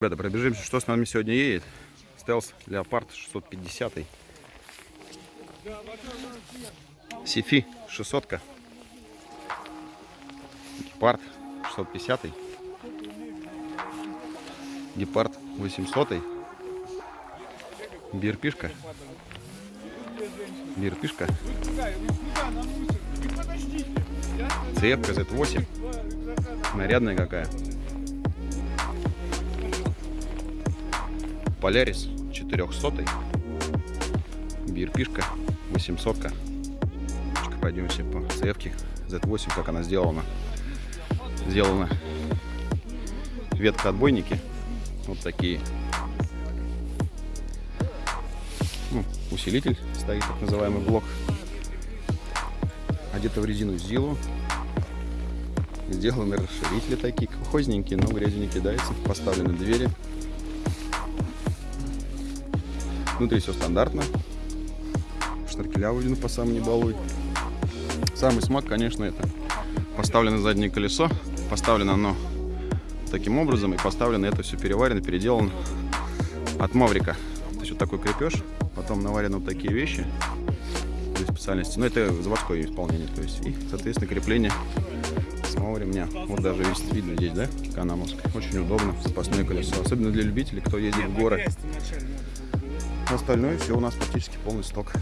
Ребята, пробежимся, что с нами сегодня едет. Стелс Леопард 650. Сифи 600. -ка. Гепард 650. Гепард 800. Бирпишка. Бирпишка. Цепка Z8. Нарядная какая. Полярис 400 Бирпишка 800 -ка. Пойдемте по цевке Z8, как она сделана. Сделана ветка отбойники. Вот такие. Ну, усилитель стоит, так называемый блок. Одета в резину Зилу. Сделаны расширители такие, колхозненькие, но грязью не кидается. Поставлены двери. Внутри все стандартно. Штаркеля выведены по самому не балуй. Самый смак, конечно, это поставлено заднее колесо. Поставлено оно таким образом. И поставлено это все переварено, переделано от Маврика. То есть вот такой крепеж. Потом наварены вот такие вещи. Специальности. Но это заводское исполнение. То есть и, соответственно, крепление самого ремня. Вот даже видно здесь, да, канамовское. Очень удобно, запасное колесо. Особенно для любителей, кто ездит в горы. Остальное все у нас практически полный сток.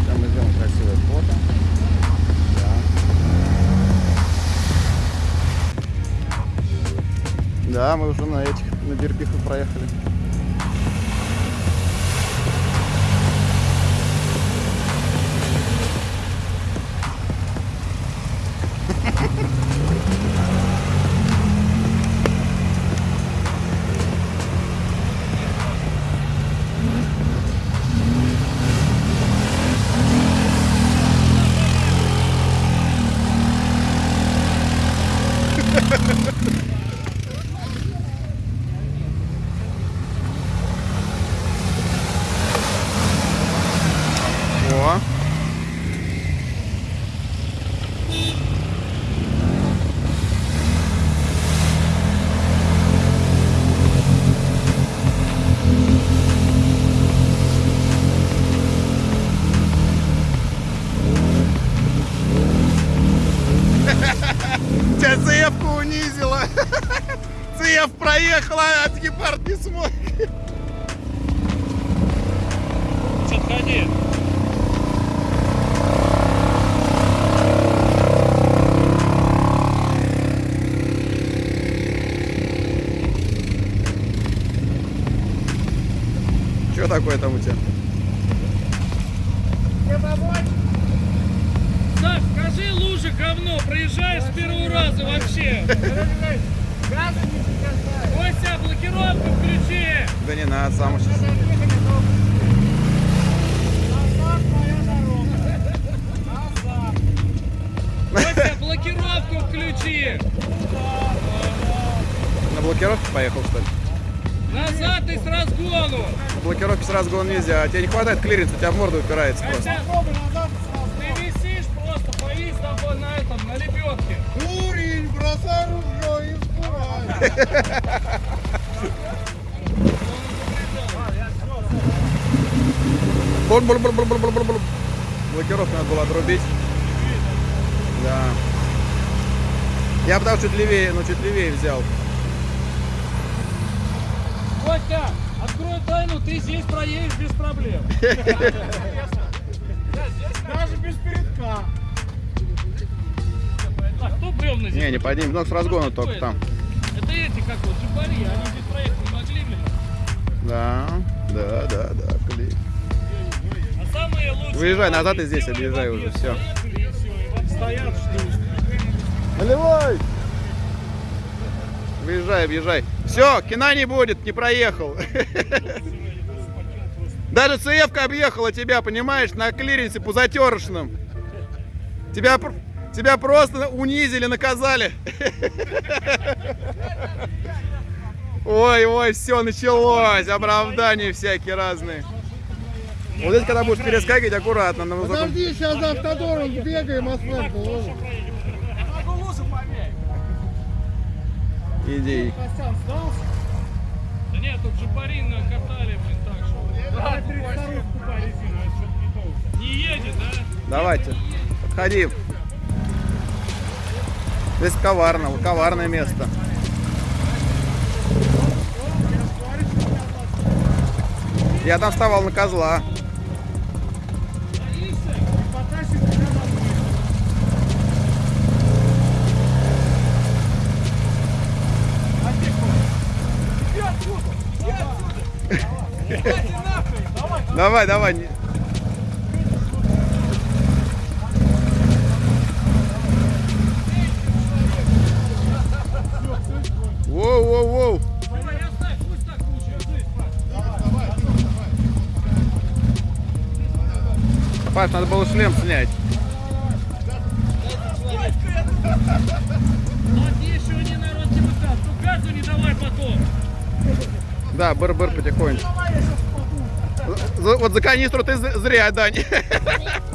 Сейчас мы сделаем красивое фото. Да. Мы уже на этих, на Бирпихах проехали. Цеп проехала, а гепард не смог. Отходи. Что такое там у тебя? Саш, скажи лужа говно, проезжаешь с первого раза вообще. Костя, блокировку включи. Да не надо, сам сейчас. Костя, блокировку включи. На блокировке поехал, что ли? Назад и с разгону. На блокировке с разгона нельзя. А тебе не хватает клиренса, у тебя в морду упирается просто. Костя, ты висишь просто, повис на этом, на лебедке. Дурень, бросай ружье и скурай. Блокировку надо было отрубить. Да. Я потому чуть левее, ну чуть левее взял. Костя, открой тайну, ты здесь проедешь без проблем. Даже без передка. А кто бревна здесь? Не, не поднимем, ну с разгона только там. Это эти, как вот, джипари, они здесь проехать не могли, блин. Да, да, да, да, клей. А самые лучшие... Выезжай назад и здесь объезжай уже, вот стоят, ждут. Наливай! Выезжай, объезжай. Все, кина не будет, не проехал. Даже ЦФ объехала тебя, понимаешь, на клиренсе по затершным. Тебя, тебя просто унизили, наказали. Ой, ой, все началось. Оправдания всякие разные. Вот здесь, когда будешь перескакивать, аккуратно. На высоком... Подожди, сейчас за автодором сбегаем, асфальт положим. Иди. Да нет, тут джипарин катали, блин, так что... Не едет, да? Давайте, подходи. Здесь коварно, коварное место. Я там вставал на козла. Давай, давай. не- Воу, воу, воу. Давай, я ставь, пусть так лучше, я здесь, Паш. Надо было шлем снять. Да, быр-быр потихоньку. Вот за канистру ты зря, Дань.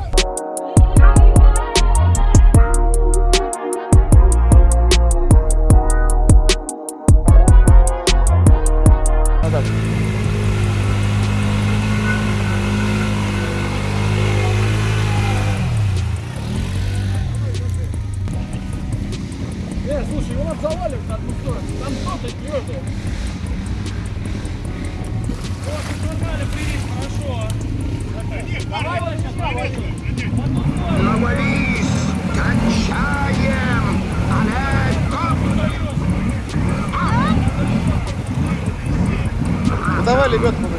Ну,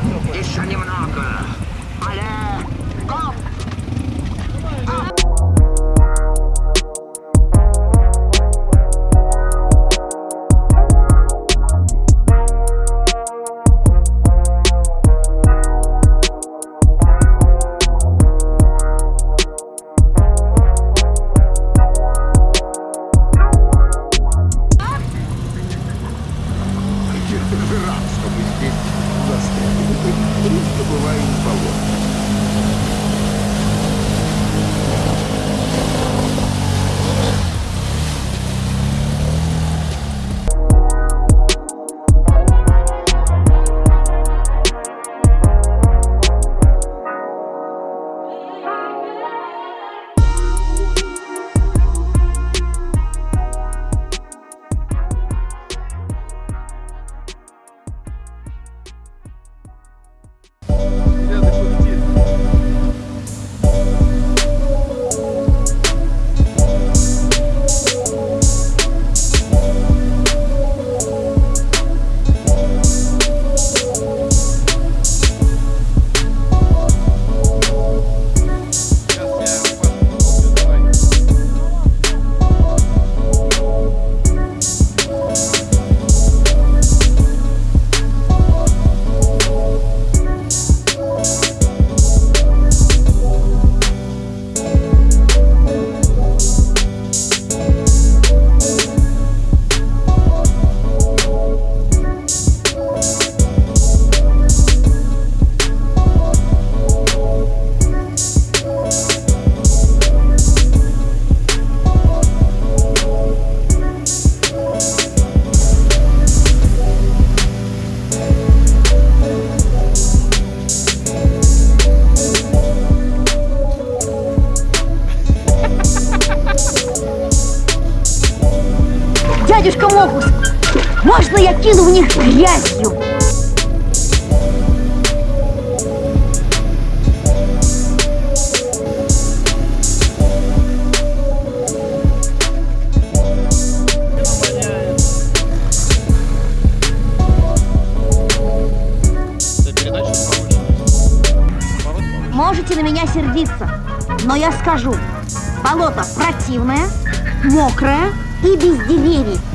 можно я кину в них грязью? Можете на меня сердиться, но я скажу. Болото противное, мокрое и без деревьев.